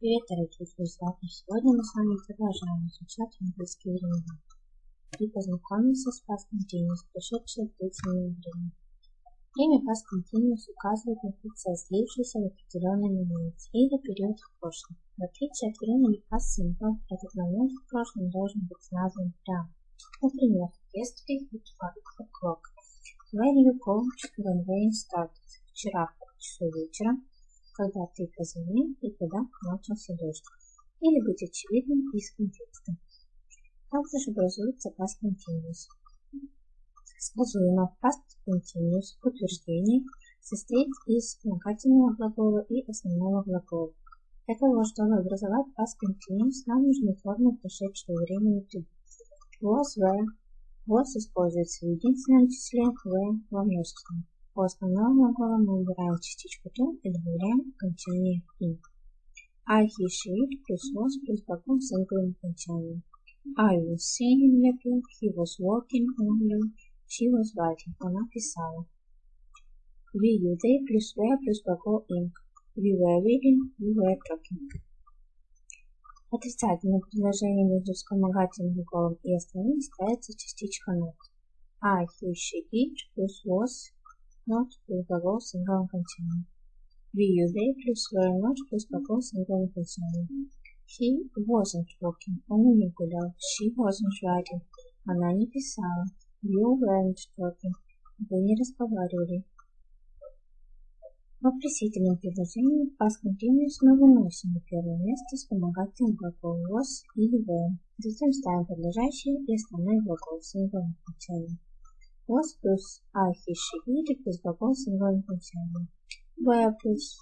Привет, дорогие друзья! И сегодня мы с вами продолжаем изучать английский язык и познакомимся с past continuous, прошедшее длительное время. Время past continuous указывает на процесс, длившийся в определенный момент или период в прошлом. В отличие от времени past этот момент в прошлом должен быть назван прямо. Например, yesterday at 5 o'clock. When you coached when rain started. Вчера в часу вечера когда ты позвонил и когда начался дождь, или быть очевидным из контекста. Также образуется past continuous. Сказуемо past continuous утверждение состоит из вспомогательного глагола и основного глагола. Для того, чтобы образовать past continuous, нам нужны формы прошедшего времени to was, were. Was используется в единственном числе, were во множественном. У основного глагола мы убираем частичку to и добавляем окончание in. I, she плюс was плюс с инклым окончанием. I was in the book, he was walking on you, she was writing, она писала. We, you, they плюс were плюс глагол ink. We were reading, we were talking. Отрицательное предложение между вспомогательным глаголом и остальным ставится частичка not. I, he, she, it плюс was not плюс глагол с инглым окончанием. We use they плюс not плюс глагол с инглым окончанием. He wasn't walking, он не гулял. She wasn't writing, она не писала. You weren't talking, вы не разговаривали. В вопросительном предложении past continuous мы выносим на первое место вспомогательный глагол was или were. Затем ставим подлежащий и основной глагол с инглым I, he, she, it плюс глагол с индивидуальным окончанием. Were плюс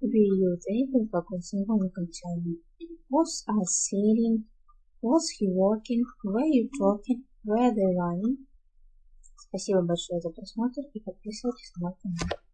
they плюс глагол с индивидуальным окончанием. Was I sailing? Was he walking? Were you talking? Were they running? Спасибо большое за просмотр и подписывайтесь на мой канал.